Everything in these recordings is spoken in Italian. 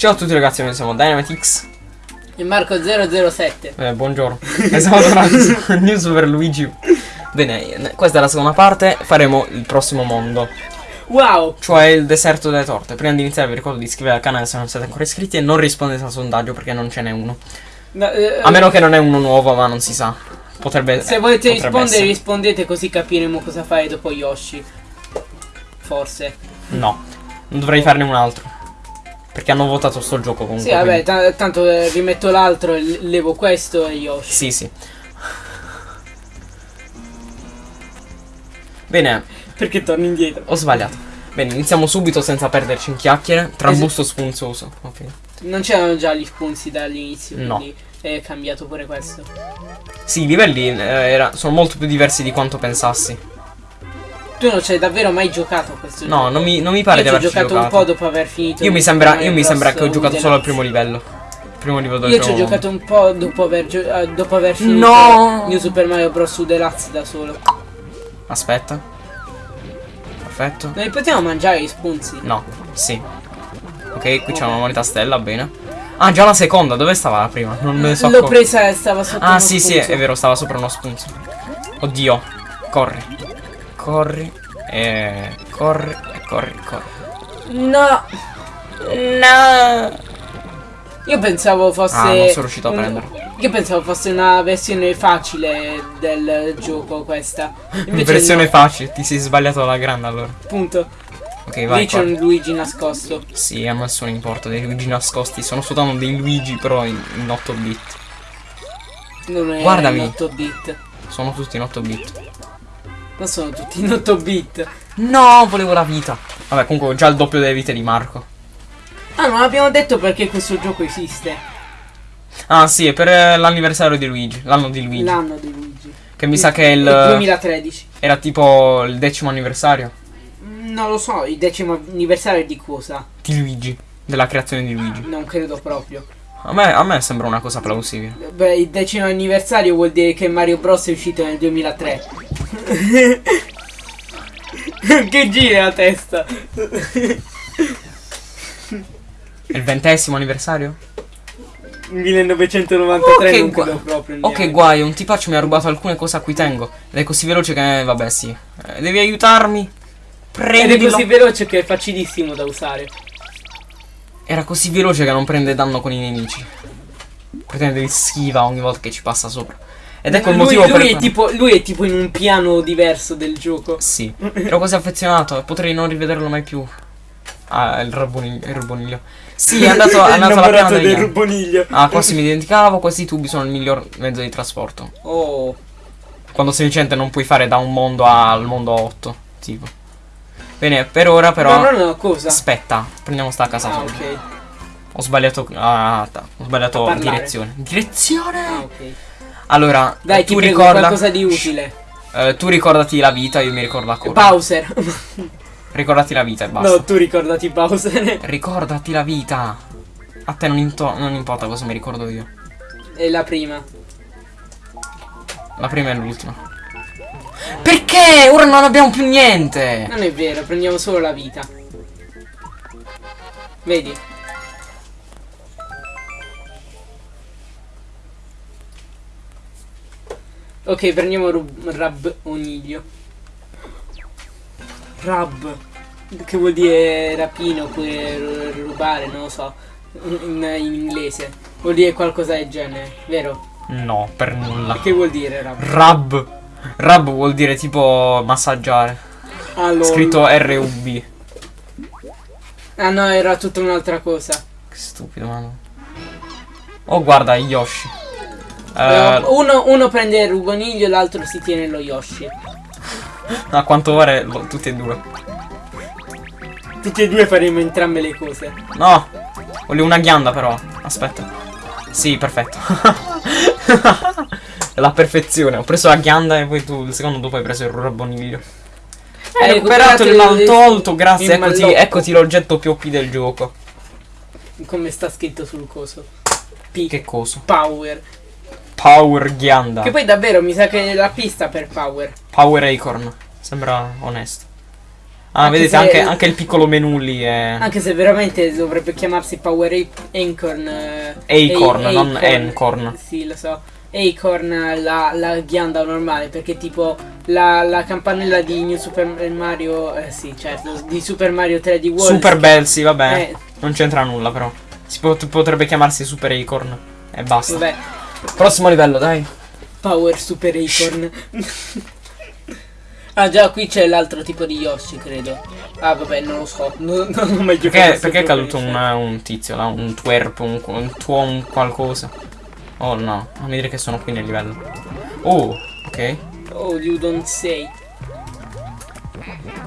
Ciao a tutti ragazzi, noi siamo Dynamitix. E Marco007. Eh, buongiorno. e siamo tornati su New Super Luigi. Bene, questa è la seconda parte, faremo il prossimo mondo. Wow! Cioè il deserto delle torte. Prima di iniziare vi ricordo di iscrivervi al canale se non siete ancora iscritti e non rispondete al sondaggio perché non ce n'è uno. No, eh, A meno che non è uno nuovo, ma non si sa. Potrebbe Se volete potrebbe rispondere, essere. rispondete così capiremo cosa fare dopo Yoshi. Forse. No, non dovrei farne un altro. Perché hanno votato sto gioco comunque. Sì, vabbè, quindi- ta- tanto eh, rimetto l'altro, e l- levo questo e Yoshi. Sì, sì. Bene, Perché torno indietro? ho sbagliato. Bene, iniziamo subito senza perderci in chiacchiere. Trambusto spunzoso. Ok. Non c'erano già gli spunzi dall'inizio, No. quindi è cambiato pure questo. Sì, i livelli eh, era- sono molto più diversi di quanto pensassi. Tu non ci hai davvero mai giocato a questo gioco? No, non mi, non mi pare Io di ci ho averci giocato, giocato. un po' dopo aver finito. Io mi sembra, io mi sembra che ho giocato solo al primo livello. Primo livello del Io ci ho giocato un po' dopo aver, eh, dopo aver finito No! New Super Mario Bros. U Deluxe da solo. Aspetta. Perfetto. Non li potevo mangiare gli spunzi? No, sì. Ok, qui c'è una moneta stella, bene. Ah, già la seconda, dove stava la prima? Non me ne so L'ho presa e stava sotto Ah, uno sì, sì, spunzo. è vero, stava sopra uno spunzo. Oddio. Corri. Corri. E corri. E corri, corri. No! No. Io pensavo fosse. Ah, non sono riuscito a prenderlo. Io pensavo fosse una versione facile del gioco questa. Invece Versione no, facile, ti sei sbagliato alla grande allora. Appunto. Ok, vai. Lì c'è un Luigi nascosto. Sì, a me sono importa dei Luigi nascosti. Sono soltanto dei Luigi, però in, in 8 bit. Non è Guardami. in 8 bit. Sono tutti in 8 bit. Non sono tutti in 8 bit. No, volevo la vita. Vabbè, comunque ho già il doppio delle vite di Marco. Ah, non abbiamo detto perché questo gioco esiste. Ah, sì, è per eh, l'anniversario di Luigi. L'anno di Luigi. L'anno di Luigi. Che mi sa che è il. 2013. Era tipo il decimo anniversario Mm, Non lo so, il decimo anniversario di cosa? di Luigi. Della creazione di Luigi. Non credo proprio. A me, a me sembra una cosa plausibile. Beh, il decimo anniversario vuol dire che Mario Bros è uscito nel 2003. Che gira la testa. È il ventesimo anniversario? 1993 Ok, non credo proprio. Ok, neanche. guai, un tipaccio mi ha rubato alcune cose a cui tengo. Ed è così veloce che. Vabbè, sì. Eh, devi aiutarmi? Ed è Prendilo. così veloce che è facilissimo da usare. Era così veloce che non prende danno con i nemici. Pretende di schiva ogni volta che ci passa sopra. Ed ecco il lui, motivo lui per è tipo, lui è tipo in un piano diverso del gioco. Sì, ero quasi affezionato potrei non rivederlo mai più. Ah, il rabboniglio. Il rabboniglio. Sì, è andato, è andato alla piana del degli ruboniglio. Ah, quasi mi dimenticavo, questi tubi sono il miglior mezzo di trasporto. Oh. Quando semplicemente non puoi fare da un mondo al mondo 8, tipo. Bene, per ora però... No, no, no, cosa? Aspetta, prendiamo sta casa. Ah, ok. Ho sbagliato... Ah, ho sbagliato direzione. Direzione! Ah, ok. Allora, Dai, tu ti prego, ricorda... qualcosa di utile. Eh, tu ricordati la vita, io mi ricordo la corda. Bowser. Ricordati la vita e basta. no, tu ricordati Bowser. Ricordati la vita. A te non, non importa cosa mi ricordo io. è la prima. La prima e l'ultima. Perché? Ora non abbiamo più niente. Non è vero, prendiamo solo la vita. Vedi? Ok, prendiamo rub- Rab Oniglio. Rab. Che vuol dire rapino oppure ru- rubare, non lo so. In, in inglese. Vuol dire qualcosa del genere, vero? No, per nulla. Che vuol dire rab? Rub. Rub vuol dire tipo massaggiare. Allora. Scritto R-U-B. Ah no, era tutta un'altra cosa. Che stupido, mano. Oh, guarda, Yoshi. Eh, Eh, uno, uno prende il rugoniglio e l'altro si tiene lo Yoshi. a quanto pare lo- tutti e due. Tutti e due faremo entrambe le cose. No, volevo una ghianda però. Aspetta. Sì, perfetto. la perfezione. Ho preso la ghianda e poi tu il secondo dopo hai preso il rabboniglio. Hai recuperato il maltolto, grazie. il Eccoti, eccoti l'oggetto più OP del gioco. Come sta scritto sul coso. P. Che coso? Power. Power ghianda. Che poi davvero mi sa che è la pista per power. Power acorn. Sembra onesto. Ah, Anche vedete, anche, anche il piccolo menu lì è... Anche se veramente dovrebbe chiamarsi Power Acorn. Acorn, non Acorn. Sì, lo so. Acorn la, la ghianda normale, perché tipo la, la campanella di New Super Mario. Eh sì, certo, di Super Mario 3D World. Super Bell, sì, vabbè. Eh, Non c'entra nulla, però. Si pot- potrebbe chiamarsi Super Acorn. E basta. vabbè, Prossimo livello, dai. Power Super Acorn. ah, già, qui c'è l'altro tipo di Yoshi, credo. Ah, vabbè, non lo so. Non, non ho mai giocato. Perché, a perché è caduto un, cioè. un tizio là? Un twerp, un, un tuon qualcosa. Oh no, non mi dire che sono qui nel livello. Oh, ok. Oh, you don't say.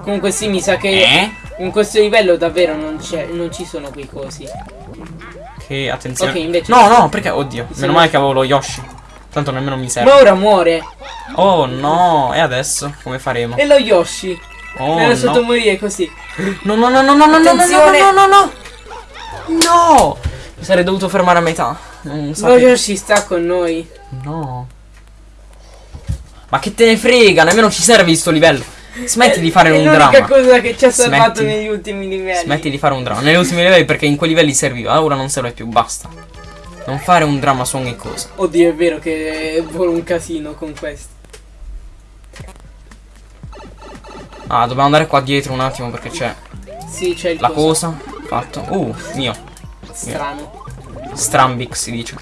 Comunque sì, mi sa che Eh? in questo livello davvero non, c'è, non ci sono quei cosi. Che attenzione. Ok, invece- No, no, perché? Oddio. Sì. Meno male che avevo lo Yoshi. Tanto nemmeno mi serve. Ma ora muore. Oh no, e adesso? Come faremo? E lo Yoshi. Oh L'hanno lasciato no. morire così. No, no, no, no, no, no, no, no, no, no, no, no. No! Mi sarei dovuto fermare a metà. Non Lo sapevo. Yoshi sta con noi. No. Ma che te ne frega, nemmeno ci serve sto livello. Smetti di fare È un l'unica dramma. cosa che ci ha salvato Smetti. negli ultimi livelli. Smetti di fare un dramma. Negli ultimi livelli perché in quei livelli serviva, ora non serve più, basta. Non fare un dramma su ogni cosa. Oddio, è vero che vuole un casino con questo. Ah, dobbiamo andare qua dietro un attimo perché c'è Sì, c'è il la coso. cosa. Fatto. Uh, mio. Strano. Strambic si dice.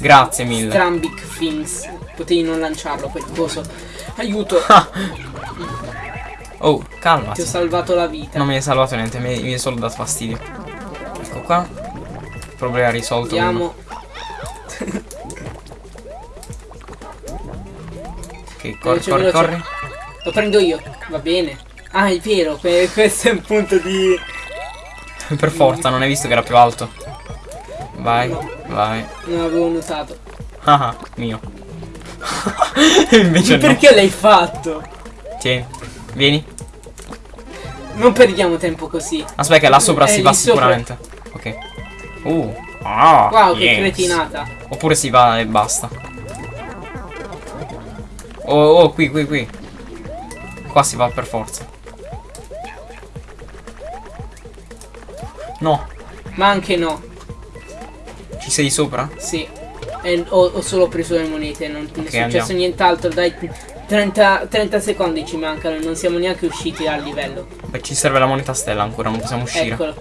Grazie mille. Strambic Things. Potevi non lanciarlo quel coso. Aiuto, Oh, ti ho salvato la vita. Non mi hai salvato niente, mi, mi hai solo dato fastidio. Ecco qua. Problema risolto. Andiamo. Ok, corri, Veloce, corri, corri. Lo prendo io. Va bene. Ah, è vero, que- questo è un punto di... per forza, non hai visto che era più alto. Vai, No. vai. Non avevo notato. Ah, ah, mio. Invece no. Perché l'hai fatto? Tieni, vieni. Non perdiamo tempo così. Aspetta, che là sopra Eh, si va sopra. sicuramente. Ok. Uh. Ah, Wow, che yes. cretinata. Oppure si va e basta. Oh, oh, qui, qui, qui. Qua si va per forza. No, Ma anche no. ci sei sopra? Sì. E ho, ho solo preso le monete, non non è successo nient'altro. Dai, 30, 30 secondi ci mancano non siamo neanche usciti dal livello. Beh, ci serve la moneta stella ancora, non possiamo uscire. Eccolo.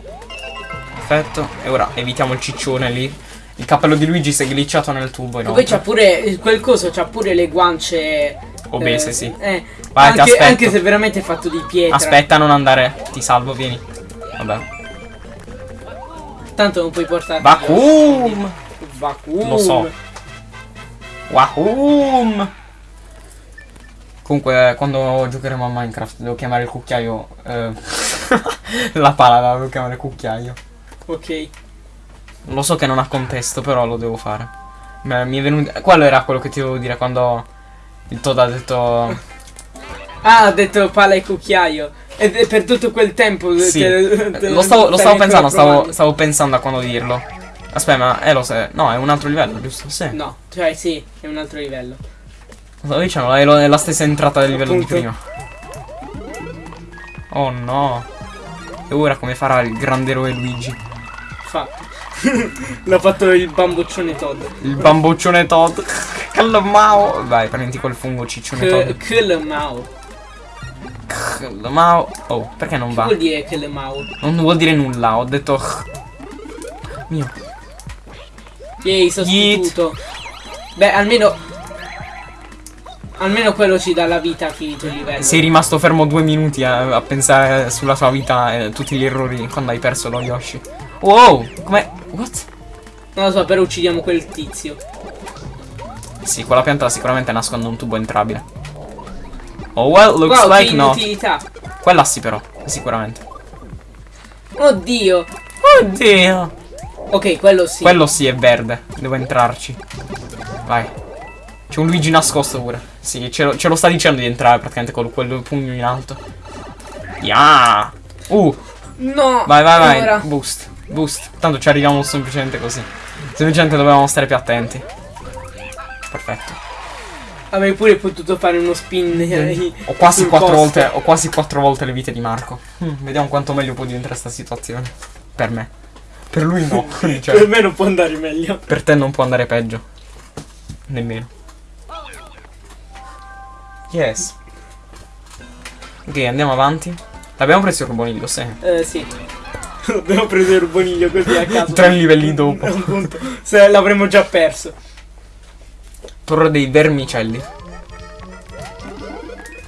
Perfetto. E ora evitiamo il ciccione lì. Il cappello di Luigi si è glitchato nel tubo. E poi c'ha pure quel coso, c'ha pure le guance Obese, eh, sì. Eh, Vai, ti anche, anche se veramente è fatto di pietra. Aspetta, non andare. Ti salvo, vieni. Vabbè. Tanto non puoi portare. Vacuum! Vacuum. Lo so. Wahum! Comunque, quando giocheremo a Minecraft, devo chiamare il cucchiaio. eh, la pala la devo chiamare cucchiaio. Ok. Lo so che non ha contesto, però lo devo fare. Ma Mi è venuto. Quello era quello che ti dovevo dire quando il Todd ha detto. Ah, ha detto pala e cucchiaio. E per tutto quel tempo. Sì. te- te- Lo stavo, lo stavo pensando, stavo, stavo pensando a quando dirlo. Aspetta, ma è lo se. No, è un altro livello, giusto? Sì. No, cioè sì, è un altro livello. Lo dicendo, è, lo- è la stessa entrata del livello Appunto. di prima. Oh no. E ora come farà il grande eroe Luigi? Fatto. L'ha fatto il bamboccione Todd. Il bamboccione Todd. Calmao. Vai, prendi quel fungo ciccione Todd. Calmao. Oh, perché non Che va? vuol dire Kelmao? Non vuol dire nulla, ho detto. Mio. Yay, sostituto. Beh, almeno. Almeno quello ci dà la vita a finito il livello. Sei rimasto fermo due minuti a, a pensare sulla tua vita e tutti gli errori quando hai perso lo Yoshi. Wow, come. What? Non lo so, però uccidiamo quel tizio. Sì, quella pianta sicuramente nasconde un tubo entrabile. Oh well, looks wow, like no. Quella sì però, sicuramente. Oddio. Oddio. Ok, quello sì. Quello sì è verde, devo entrarci. Vai. C'è un Luigi nascosto pure. Sì, ce lo, ce lo sta dicendo di entrare praticamente con quel pugno in alto. Yeah. Uh, No. vai vai vai. Ora. Boost, boost. Tanto ci arriviamo semplicemente così. Semplicemente dovevamo stare più attenti. Perfetto. Avrei pure potuto fare uno spin. eh, Ho quasi volte. Ho quasi quattro volte le vite di Marco. Hmm, vediamo quanto meglio può diventare questa situazione. Per me. Per lui no. cioè, Per me non può andare meglio. per te non può andare peggio. Nemmeno. Yes. Ok, andiamo avanti. L'abbiamo preso il ruboniglio, sì. Eh, sì. Abbiamo preso il ruboniglio così a caso. Tre livelli dopo. Appunto. Se l'avremmo già perso. Torre dei vermicelli.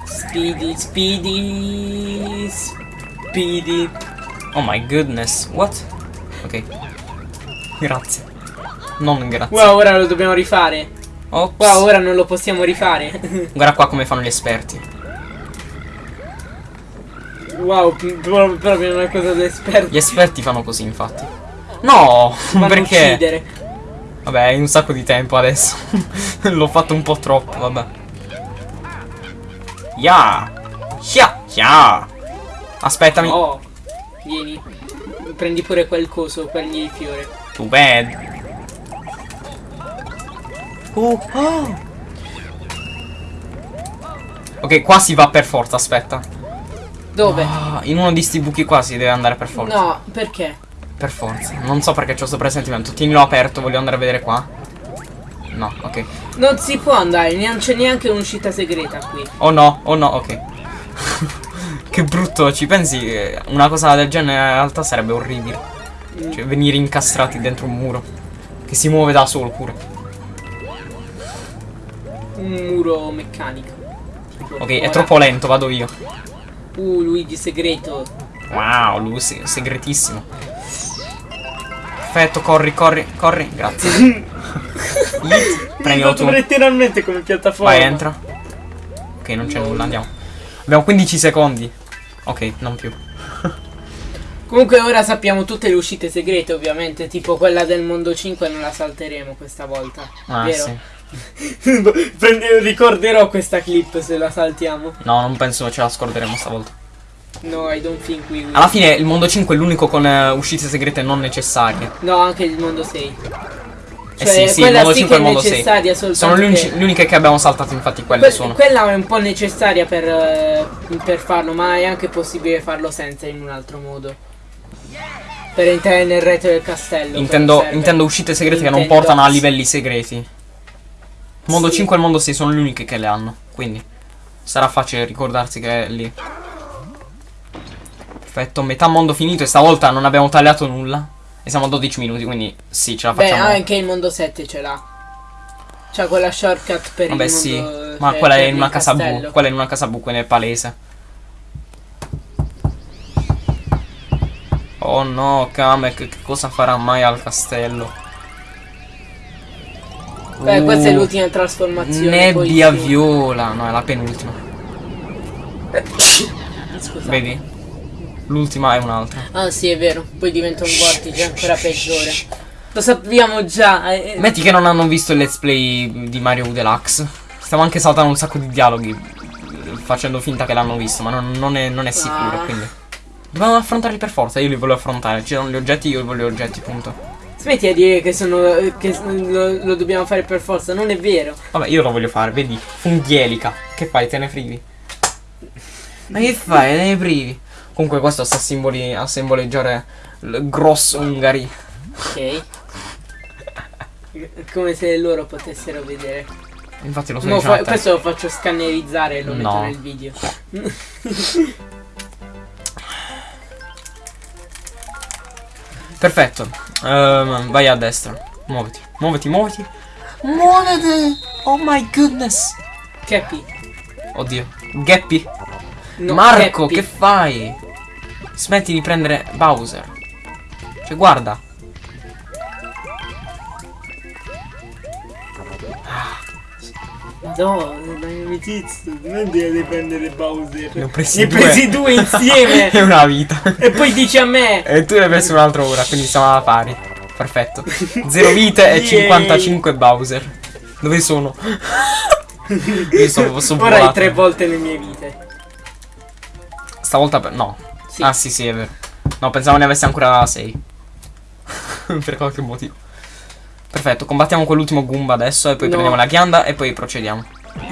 Speedy, speedy, speedy. Oh my goodness. What? Ok. Grazie. Non grazie. Wow, ora lo dobbiamo rifare. Ops. Wow, ora non lo possiamo rifare. Guarda qua come fanno gli esperti. wow, proprio una cosa da esperto. Gli esperti fanno così, infatti. No! Vanno perché? uccidere. Vabbè, hai un sacco di tempo adesso. L'ho fatto un po' troppo, vabbè. Ya! Ya! Ya! Aspettami. Oh, vieni. Prendi pure quel coso, quegli fiore. Too bad. Oh, oh. Ok, qua si va per forza, aspetta. Dove? Ah, in uno di sti buchi qua si deve andare per forza. No, perché? Per forza. Non so perché c'ho sto presentimento. Tienilo aperto, voglio andare a vedere qua. No, ok. Non si può andare, non c'è neanche un'uscita segreta qui. Oh no, oh no, ok. che brutto, ci pensi? Una cosa del genere in realtà sarebbe orribile. Cioè, venire incastrati dentro un muro. Che si muove da solo pure. Un muro meccanico. Ok, è troppo lento, vado io. Uh, Luigi segreto. Wow, lui è segretissimo. Perfetto, corri, corri, corri, grazie. Prendilo tu. letteralmente come piattaforma. Vai, entra. Ok, non c'è nulla, andiamo. Abbiamo 15 secondi. Ok, non più. Comunque ora sappiamo tutte le uscite segrete, ovviamente, tipo quella del mondo 5 non la salteremo questa volta. Ah, vero? sì. Prende- ricorderò questa clip se la saltiamo. No, non penso ce la scorderemo stavolta. No, I don't think we will. Alla fine il mondo 5 è l'unico con eh, uscite segrete non necessarie. No, anche il mondo 6. Eh Cioè, sì, sì, il quella mondo sì 5 che e mondo 6. necessaria soltanto Sono le uniche che abbiamo saltato, infatti quelle Que- sono. Quella è un po' necessaria per, eh, per farlo, ma è anche possibile farlo senza in un altro modo. Per entrare nel retro del castello. Intendo, intendo uscite segrete che non Nintendo. portano a livelli segreti. Il mondo Sì. 5 e il mondo 6 sono le uniche che le hanno. Quindi sarà facile ricordarsi che è lì. Perfetto, metà mondo finito e stavolta non abbiamo tagliato nulla. E siamo a 12 minuti, quindi sì, ce la Beh, facciamo. anche il mondo 7 ce l'ha. C'ha quella shortcut per Vabbè il sì, mondo ma cioè, quella è in una casa bu. Quella è in una casa bu, quella è palese. Oh no, Kamek, che cosa farà mai al castello? Beh, questa è Uh, l'ultima trasformazione. Nebbia sì. viola, no, è la penultima. Scusa. Vedi? L'ultima è un'altra. Ah sì, è vero. Poi diventa un vortice ancora peggiore. Lo sappiamo già. eh, eh. Metti che non hanno visto il let's play di Mario U Deluxe. Stiamo anche saltando un sacco di dialoghi. Facendo finta che l'hanno visto, ma non, non è, non è sicuro, Ah. quindi. Dobbiamo affrontarli per forza, io li voglio affrontare. Ci sono gli oggetti, io voglio gli oggetti, punto. Smetti a dire che sono. eh, che lo, lo dobbiamo fare per forza, non è vero. Vabbè, io lo voglio fare, vedi? Funghielica. Che fai? Te ne privi? Ma che fai? Te ne privi? Comunque questo sta simboli, a simboleggiare il grosso Ungari. Ok. Come se loro potessero vedere. Infatti lo so dicendo fa- te. questo lo faccio scannerizzare e lo metto No. nel video. Perfetto. Ehm, vai a destra. Muoviti. Muoviti, muoviti. Muoviti! Oh my goodness! Capi. Oddio. Gappy. No, Marco, Cappy. che fai? Smetti di prendere Bowser. Cioè, guarda. No, dai amicizia, non devi prendere Bowser. Ne ho presi Ne due. presi due insieme. È una vita. e poi dici a me. E tu ne hai preso un'altra ora, quindi siamo alla pari. Perfetto. Zero vite e Yay. 55 Bowser. Dove sono? Io sto, sto Ora hai tre volte le mie vite. Stavolta per... No. Sì. Ah sì sì è vero. No, pensavo ne avessi ancora 6. per qualche motivo. Perfetto, combattiamo quell'ultimo Goomba adesso e poi No. prendiamo la ghianda e poi procediamo.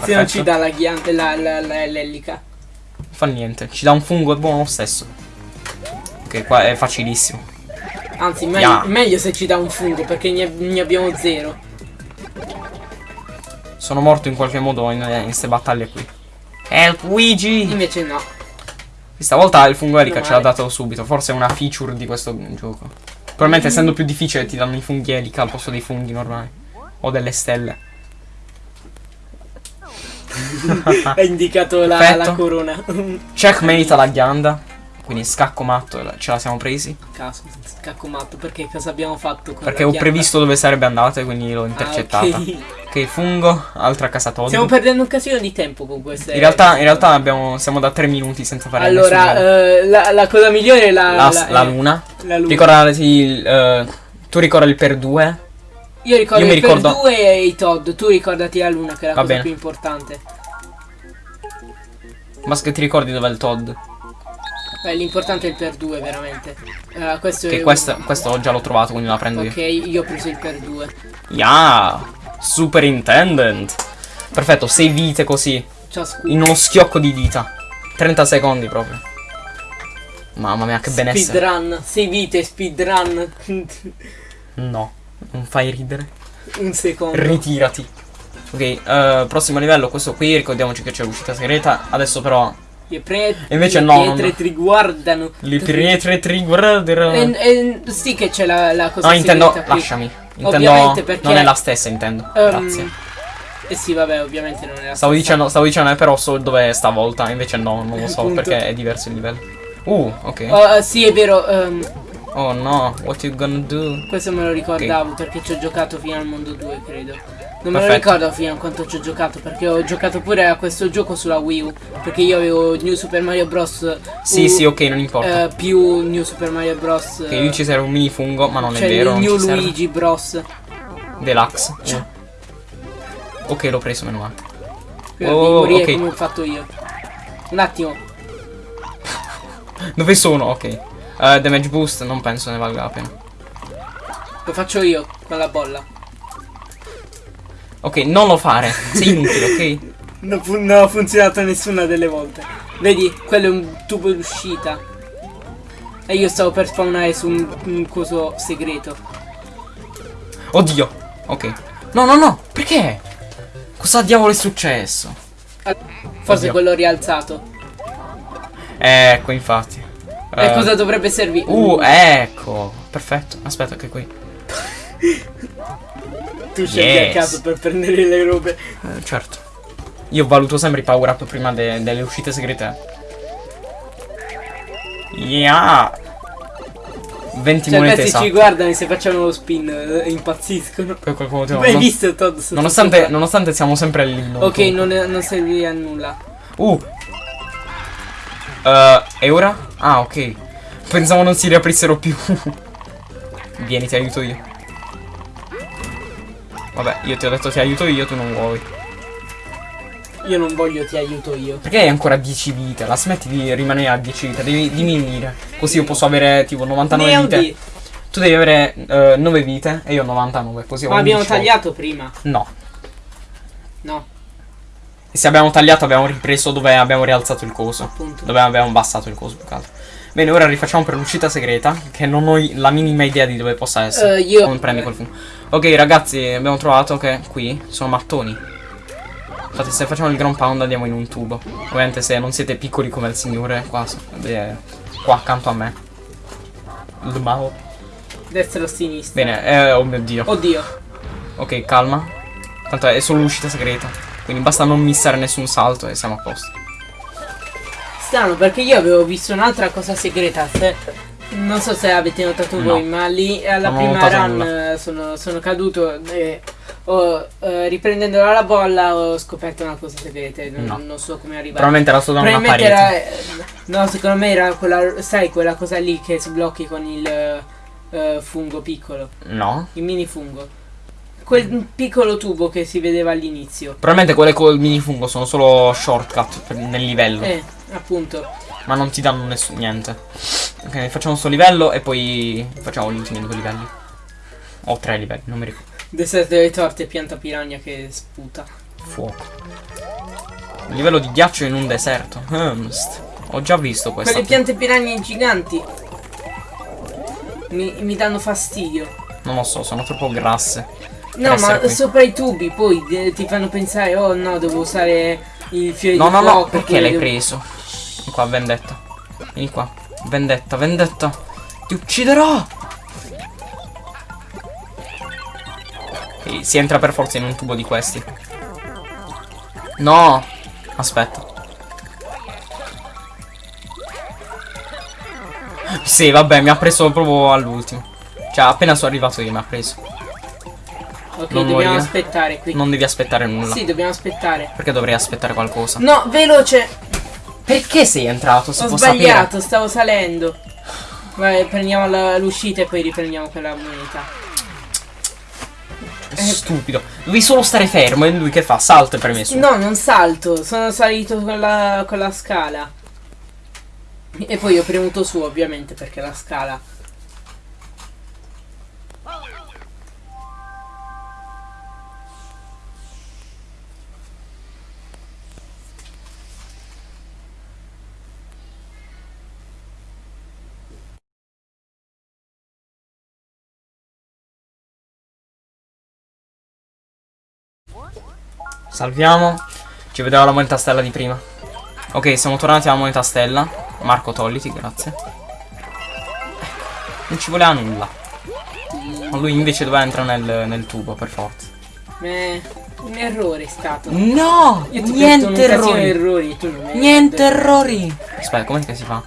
Se non ci Perfetto. dà la ghianda, l'ellica. Fa niente, ci dà un fungo, è buono lo stesso. Ok, qua è facilissimo. Anzi, meglio, Ya. meglio se ci dà un fungo perché ne, ne abbiamo zero. Sono morto in qualche modo in, in queste battaglie qui. Help Luigi! Invece no. Questa volta il fungo elica ce l'ha dato subito, forse è una feature di questo gioco. Probabilmente essendo più difficile ti danno i funghi elica al posto dei funghi normali. O delle stelle. Ha indicato la, la corona. Checkmate alla ghianda. Quindi scacco matto, ce la siamo presi. Caso, scacco matto, perché cosa abbiamo fatto con Perché ho previsto dove sarebbe andata e quindi l'ho Ah, intercettata. ok. Fungo, altra casa Todd. Stiamo perdendo un casino di tempo con queste. In realtà, in realtà abbiamo, siamo da 3 minuti senza fare Allora, eh, la, la cosa migliore è la, la, la- la eh, luna. la luna. Ricordati il, eh, tu ricorda il per 2? Io ricordo io il per ricordo- due e i Todd. Tu ricordati la luna, che è la Va cosa bene. più importante. Ma che ti ricordi dov'è il Todd? Beh, l'importante è il per 2, veramente. Eh, questo Che è questo, uno. questo già l'ho trovato, quindi la prendo Ok, io. io ho preso il per 2. Yeah! Superintendent! Perfetto, 6 vite così. Ciascuno. In uno schiocco di dita. 30 secondi proprio. Mamma mia, che benessere. Speedrun, 6 vite, speedrun. No, non fai ridere. Un secondo. Ritirati. Ok, eh, prossimo livello, questo qui, ricordiamoci che c'è l'uscita segreta. Adesso però Le pre- E invece le no, pietre non- ti riguardano. le pietre ti. E, e sì che c'è la, la cosa No, intendo, qui. lasciami. Intendo, Ovviamente perché- non è la stessa, intendo. Ehm, Grazie. Eh sì, vabbè, ovviamente non è la Stavo stessa. dicendo, stavo dicendo, eh, però so dove è stavolta, invece no, non lo so perché è diverso il livello. Uh, ok. Oh, eh, sì, è vero. ehm, Oh no, what you gonna do? questo me lo ricordavo perché ci ho giocato fino al mondo 2, credo. Non me lo Perfetto. ricordo fino a quanto ci ho giocato perché ho giocato pure a questo gioco sulla Wii U. Perché io avevo New Super Mario Bros. Sì, U, sì, ok, non importa. eh, più New Super Mario Bros. che io ci serve un mini fungo, ma non cioè è vero, New ci serve. Luigi Bros. Deluxe. Uh. Ok, l'ho preso, meno male. Quindi Oh, ok. come ho fatto io. Un attimo. Dove sono? Ok. Eh, damage boost, non penso ne valga la pena. Lo faccio io con la bolla. Ok, non lo fare. Sei inutile, ok? Non, fu- non ha funzionato nessuna delle volte. Vedi, quello è un tubo d'uscita. E io stavo per spawnare su un, un coso segreto. Oddio. Ok. No, no, no. Perché? Cosa diavolo è successo? Forse Oddio. quello rialzato. Ecco, infatti. E Eh, cosa dovrebbe servire? Uh, ecco. Perfetto. Aspetta che qui. tu scegli a caso per prendere le robe. Eh, certo. Io valuto sempre i power up prima de- delle uscite segrete. Yeah. 20 Cioè, monete questi ci guardano e se facciamo lo spin eh, impazziscono. Per quel motivo, Hai non- visto Todd? nonostante, nonostante siamo sempre all'inno. Ok, non, non serve a nulla. Uh. Eh, e ora? Ah, ok. Pensavo non si riaprissero più. Vieni, ti aiuto io. Vabbè, io ti ho detto ti aiuto io, tu non vuoi. Io non voglio, ti aiuto io. Perché hai ancora 10 vite? La smetti di rimanere a 10 vite, devi diminuire. Così io posso avere tipo 99 Ne vite. Tu devi avere eh, 9 vite e io 99, così ho Ma abbiamo 11 volte. tagliato prima. No. No, E se abbiamo tagliato abbiamo ripreso dove abbiamo rialzato il coso. appunto. Dove abbiamo abbassato il coso più che altro. Bene, ora rifacciamo per l'uscita segreta. Che non ho la minima idea di dove possa essere. Eh, io- Non prendi quel fungo. Ok, ragazzi, abbiamo trovato che qui sono mattoni. Infatti, se facciamo il ground pound andiamo in un tubo. Ovviamente, se non siete piccoli come il signore, qua, qua accanto a me. Il mago. Destra o sinistra. Bene, eh, oh mio dio. Oddio. Ok, calma. Tanto è solo l'uscita segreta. Quindi basta non missare nessun salto e siamo a posto. Strano perché io avevo visto un'altra cosa segreta. Se- non so se avete notato No. voi, ma lì alla Non prima run sono, sono caduto e ho, eh, riprendendola la bolla ho scoperto una cosa segreta. Non, No. non so come arrivare. Probabilmente era solo una parete. era. eh, No, secondo me era quella. Sai, quella cosa lì che sblocchi con il eh, fungo piccolo. No. Il mini fungo. Quel piccolo tubo che si vedeva all'inizio. Probabilmente quelle col minifungo sono solo shortcut nel livello. Eh, appunto. Ma non ti danno nessun niente. Ok, facciamo sto livello e poi facciamo gli ultimi due livelli. O tre livelli, non mi ricordo. Deserto delle torte pianta piranha che sputa. Fuoco. Livello di ghiaccio in un deserto. Humst. Ho già visto questa. Quelle piante piranha giganti mi, mi danno fastidio. Non lo so, sono troppo grasse. No, ma qui. sopra i tubi poi eh, ti fanno pensare, oh no, devo usare il fiore No, di no, fuoco. no, perché l'hai devo- preso? Qua, vendetta. Vieni qua. Vendetta, vendetta. Ti ucciderò! Ok, si entra per forza in un tubo di questi. No! Aspetta. Sì, vabbè, mi ha preso proprio all'ultimo. Cioè, appena sono arrivato io mi ha preso. Ok, Non dobbiamo morire. aspettare qui. Non devi aspettare nulla. Sì, dobbiamo aspettare. Perché dovrei aspettare qualcosa? No, veloce! Perché sei entrato? Si Ho sbagliato, stavo salendo. Vai, prendiamo l'uscita e poi riprendiamo quella moneta. sapere? Stupido. Devi solo stare fermo e lui che fa? Salta e preme su. No, non salto, sono salito con la, con la scala. E poi ho premuto su, ovviamente, perché la scala. Salviamo. Ci vediamo la moneta stella di prima. Ok, siamo tornati alla moneta stella. Marco togliti, grazie. Non ci voleva nulla. Ma lui invece doveva entrare nel, nel tubo, per forza. Eh, un errore è stato. No! Niente errori! errori. Niente errori! Aspetta, com'è che si fa?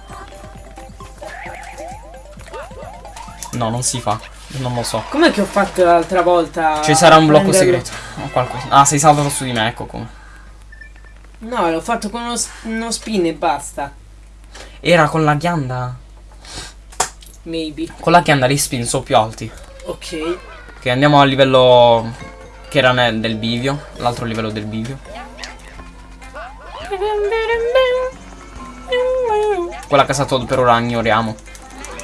No, non si fa. Non lo so. Com'è che ho fatto l'altra volta? Ci sarà un blocco segreto. Qualcosa. Ah, sei saltato su di me, ecco come. No, l'ho fatto con uno, uno spin e basta. Era con la ghianda. Maybe. Con la ghianda li spin sono più alti. Ok. Ok, andiamo al livello che era nel, del bivio. L'altro livello del bivio. Quella casa Todd per ora ignoriamo.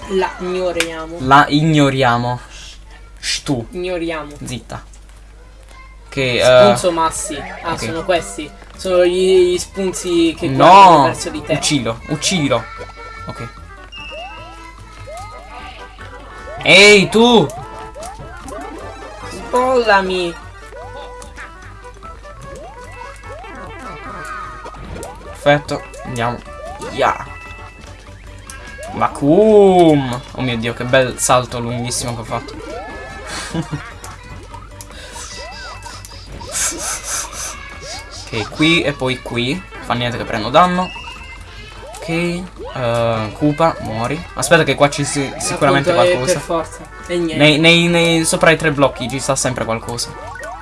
La ignoriamo. La ignoriamo. Shh, tu, Ignoriamo. zitta. Che eh, Spunzo massi. Ah, ok. sono questi. Sono gli, gli spunzi che No! verso di te. Uccidilo, uccidilo. Ok. Ehi tu! Spollami. Perfetto, andiamo. Yeah. Vacuum! Oh mio dio, che bel salto lunghissimo che ho fatto. ok, qui e poi qui. Fa niente che prendo danno. Ok. eh, Koopa, muori. Aspetta che qua ci sia sicuramente qualcosa. Per forza. E niente. Nei, nei- nei- sopra i tre blocchi ci sta sempre qualcosa.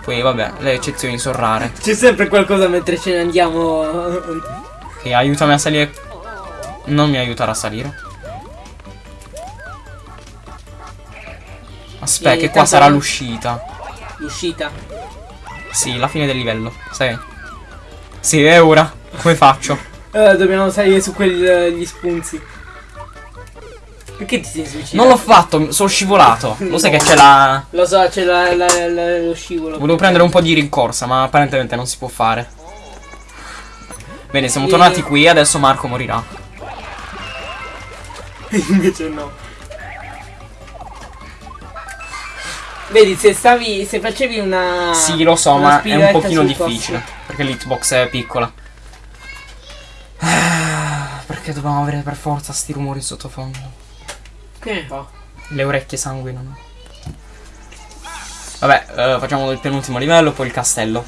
Poi vabbè, le eccezioni sono rare. C'è sempre qualcosa mentre ce ne andiamo. Ok, aiutami a salire. Non mi aiutare a salire. Aspetta, che qua sarà l'uscita. L'uscita. Sì, la fine del livello. Sai? Sì, è ora. Come faccio? Eh, dobbiamo salire su quegli spunzi. Perché ti sei suicidato? Non l'ho fatto, sono scivolato. Lo sai che c'è la. Lo so, c'è lo scivolo. Volevo prendere un po' di rincorsa, ma apparentemente non si può fare. Bene, siamo Sì. tornati qui, adesso Marco morirà. Invece no. Vedi, se stavi. Se facevi una. Sì, lo so, ma è un pochino difficile. posto. Perché l'hitbox è piccola. Ah, Perché dobbiamo avere per forza sti rumori sottofondo? Che fa? Le orecchie sanguinano. Vabbè, eh, facciamo il penultimo livello, poi il castello.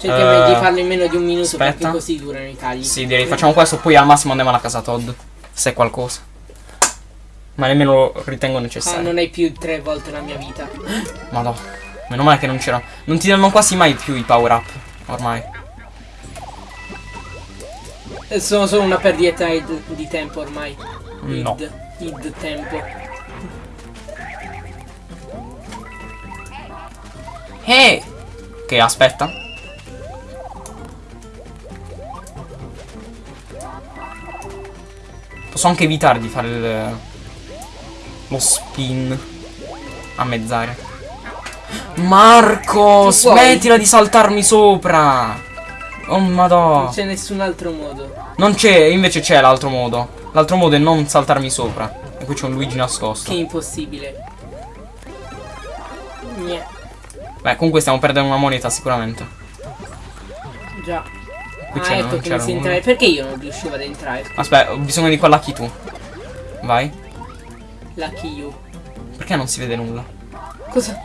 Cerchiamo Eh, di farlo in meno di un minuto aspetta. perché così durano i tagli. Sì, direi facciamo questo, poi al massimo andiamo alla casa Todd. Se è qualcosa. Ma nemmeno lo ritengo Ah, necessario. non hai più tre volte la mia vita. Madò. Meno male che non c'era. Non ti danno quasi mai più i power up. Ormai. Eh, Sono solo una perdita di tempo ormai. No. Id, id tempo. Eh! Ok, aspetta. Posso anche evitare di fare il- lo spin a mezz'aria. Marco, Che smettila di saltarmi sopra. Oh madò. Non c'è nessun altro modo. Non c'è, invece c'è l'altro modo. L'altro modo è non saltarmi sopra. E qui c'è un Luigi nascosto. Che impossibile. Niente. Beh, comunque stiamo perdendo una moneta sicuramente. Già. Qui ah, ecco come c'era si entra. Perché io non riuscivo ad entrare? Aspetta, ho bisogno di quella chi tu. Vai. Lucky you. Perché non si vede nulla? Cosa?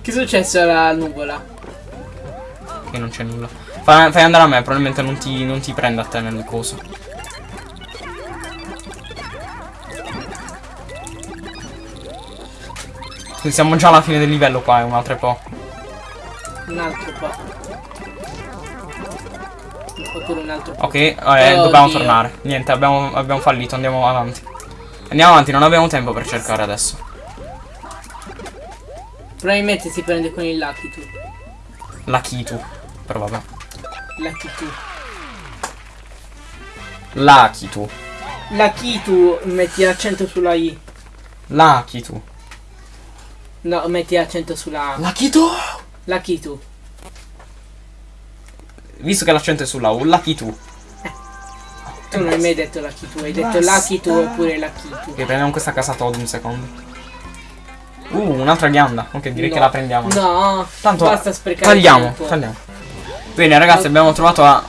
Che è successo alla nuvola? Che non c'è nulla. Fai, fai andare a me, probabilmente non ti, non ti prende a te nel coso. Siamo già alla fine del livello qua, è un altro po'. Un altro po'. Oppure un altro po'. Ok, eh, dobbiamo tornare. Niente, abbiamo, abbiamo fallito, andiamo avanti. Andiamo avanti, non abbiamo tempo per cercare adesso. Probabilmente si prende con il Lucky tu. La Kitu. Però vabbè. Lucky tu. La Kitu. Lucky tu metti l'accento sulla I. La Kitu. No, metti l'accento sulla A. La Kitu! Lucky tu. Visto che l'accento è sulla U, la Kitu. Tu non hai mai detto Lucky tu, hai detto Lucky tu oppure Lucky tu. Ok, prendiamo questa casa Todd un secondo. Uh, un'altra ghianda. Ok, direi No. che la prendiamo. No, Tanto basta sprecare tagliamo, tempo. tagliamo. Bene ragazzi, abbiamo trovato la,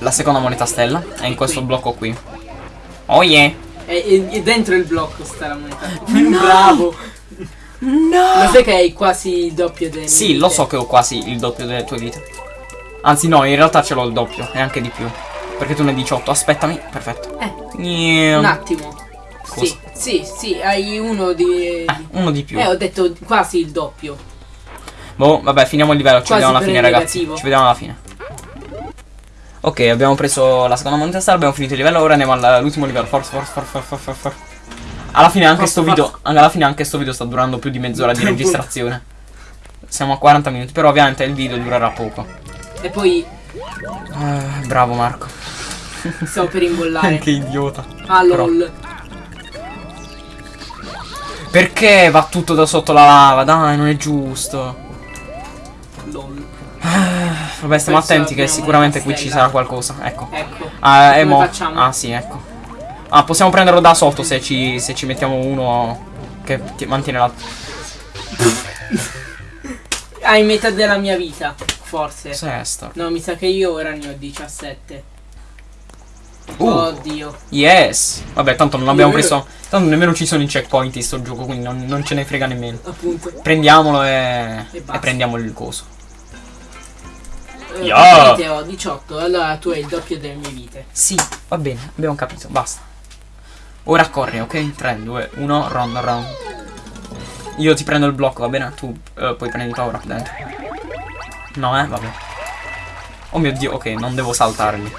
la seconda moneta stella. È in questo qui. blocco qui. Oh yeah. E, e- e dentro il blocco sta la moneta. Bravo. No. Lo sai che hai quasi il doppio del Sì, lo so che ho quasi il doppio delle tue vite. Anzi no, in realtà ce l'ho il doppio, e anche di più. Perché tu ne hai 18, aspettami. Perfetto. Eh, Niente. un attimo. Sì, sì, sì, hai uno di... Eh, uno di più. Eh, ho detto quasi il doppio. Boh, vabbè, finiamo il livello, ci Quasi vediamo alla fine ragazzi. Ci vediamo alla fine. Ok, abbiamo preso la seconda moneta stella, abbiamo finito il livello, ora andiamo all'ultimo livello. Forza, forza, forza, forza, forza. Alla fine anche Forza, sto video, alla fine anche sto video sta durando più di mezz'ora di registrazione. Siamo a 40 minuti, però ovviamente il video durerà poco. E poi Eh, bravo Marco. Stavo per imbollare. che idiota. Ah, lol. Perché va tutto da sotto la lava? Dai, non è giusto. Lol. Vabbè, stiamo Questo attenti che sicuramente qui ci sarà qualcosa. Ecco. Ecco. Ah, e mo- facciamo? Ah, sì, ecco. Ah, possiamo prenderlo da sotto se ci, se ci mettiamo uno che ti- mantiene la. Hai metà della mia vita, forse. Sesta. No, mi sa che io ora ne ho 17. Uh, Oddio. yes. Vabbè, tanto non abbiamo Io- preso. Tanto nemmeno ci sono i checkpoint in sto gioco, quindi non, non ce ne frega nemmeno. Appunto. Prendiamolo e, E e, prendiamo il coso. Eh, Yeah. vite ho 18, allora tu hai il doppio delle mie vite. Sì, va bene, abbiamo capito, basta. Ora corri, ok? 3, 2, 1, round, round. Io ti prendo il blocco, va bene? Tu eh, poi prendi paura dentro. No, eh, vabbè. Oh mio dio, ok, non devo saltarli.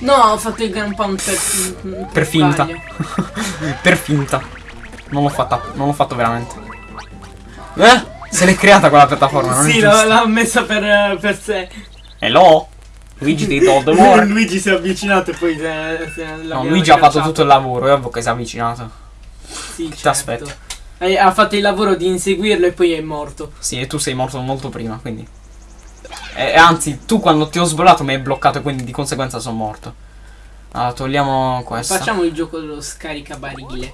No, ho fatto il gran pound per, per, Per finta. per finta. Non l'ho fatta, non l'ho fatto veramente. Eh? Se l'è creata quella piattaforma, non Sì, l'ha, messa per, per sé. Hello? Luigi ti the war. Luigi si è avvicinato e poi se, se No, Luigi ha fatto tutto il lavoro, è ovvio che si è avvicinato. Sì, Ti certo. aspetto. Eh, Ha fatto il lavoro di inseguirlo e poi è morto. Sì, e tu sei morto molto prima, quindi. E, e anzi, tu quando ti ho sbollato mi hai bloccato e quindi di conseguenza sono morto. Allora, togliamo questo. Facciamo il gioco dello scaricabarile.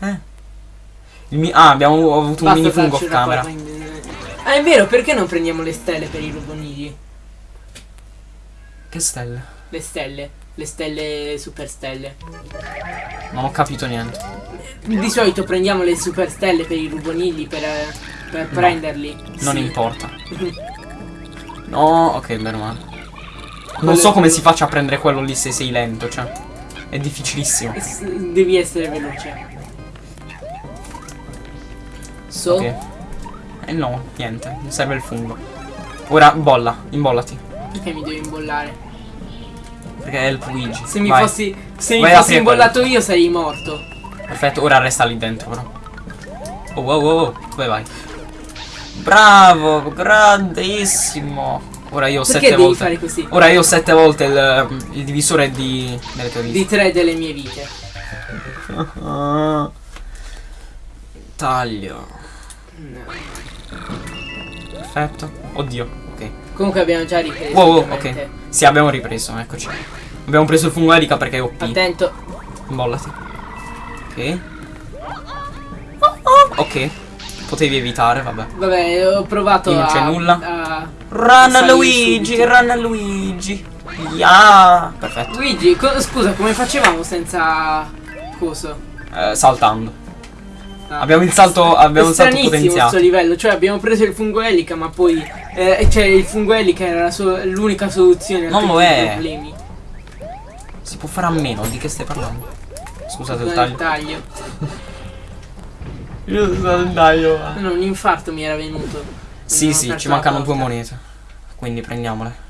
Eh. Ah, abbiamo avuto un Basta mini fungo off camera. in- Ah, è vero, perché non prendiamo le stelle per i rubonigli? Che stelle? Le stelle. Le stelle super stelle. Non ho capito niente. Di solito prendiamo le super stelle per i rubonigli per, eh, per prenderli. Non Sì. importa. No, ok, bene o male. Non Quello- so come si faccia a prendere quello lì se sei lento, cioè. È difficilissimo. S- Devi essere veloce. So. Ok. E no, niente, mi serve il fungo. Ora bolla, imbollati. Perché mi devo imbollare? Perché è il Luigi. Se mi Vai. fossi. Se mi Vai a fossi imbollato io sarei morto. Perfetto, ora resta lì dentro però. Oh, wow, wow, wow, dove vai? Bravo, grandissimo. Ora io ho Perché sette devi volte. fare così? Ora io ho sette volte il, il divisore di. delle tue vite. Di tre delle mie vite. Taglio. No. Perfetto. Oddio, ok. Comunque abbiamo già ripreso. Wow, wow, ok. Sì, abbiamo ripreso, eccoci. Abbiamo preso il fungo elica perché è OP. Attento. Mollati. Ok. Oh, Ok. Potevi evitare, vabbè. Vabbè, ho provato Qui non a... c'è nulla. a- Run salire Luigi, subito. run Luigi. Yeah. Perfetto. Luigi, co- scusa, come facevamo senza coso? Eh, saltando. Ah. Abbiamo il salto, abbiamo il salto potenziato. sto livello, cioè abbiamo preso il fungo elica, ma poi eh, cioè il fungo elica era la so- l'unica soluzione a Non lo è. problemi. Si può fare a meno, di che stai parlando? Scusate il taglio. il taglio. Io sono taglio. No, un infarto mi era venuto. Sì, sì, ci mancano due monete. Quindi prendiamole.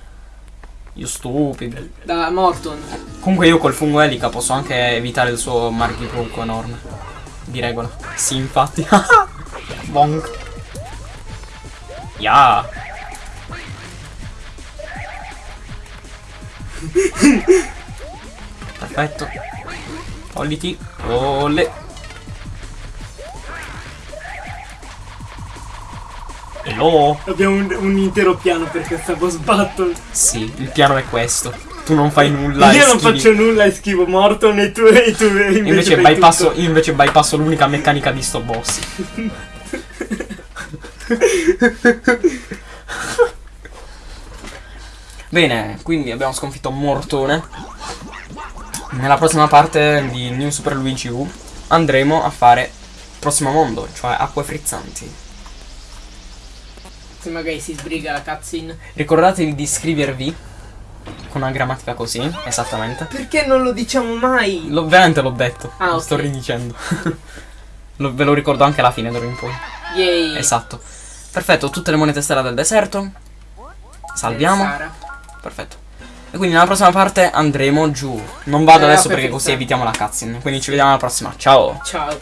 Io stupido. Da Morton. Comunque io col fungo elica posso anche evitare il suo marchipronco enorme. Di regola. Sì, infatti. Bonk. Ya. Perfetto. Togliti. Olle. Hello. Abbiamo un, un intero piano per questa boss battle. Sì, il piano è questo. Tu non fai nulla. Io non schivi- faccio nulla e schivo Morton e tu e tu invece, Invece bypasso, tutto. io invece bypasso l'unica meccanica di sto boss. Bene, quindi abbiamo sconfitto Mortone. Nella prossima parte di New Super Luigi U andremo a fare prossimo mondo, cioè acque frizzanti. Se magari si sbriga la cutscene. Ricordatevi di iscrivervi con una grammatica così, esattamente. Perché non lo diciamo mai? L'ho, veramente l'ho detto, Ah, lo ok. sto ridicendo. Lo- ve lo ricordo anche alla fine d'ora in poi. Yay. Esatto. Perfetto, tutte le monete stella del deserto. Salviamo. Sara. Perfetto. E quindi nella prossima parte andremo giù. Non vado Eh, adesso per perché così evitiamo la cutscene. Quindi ci vediamo alla prossima. Ciao. Ciao.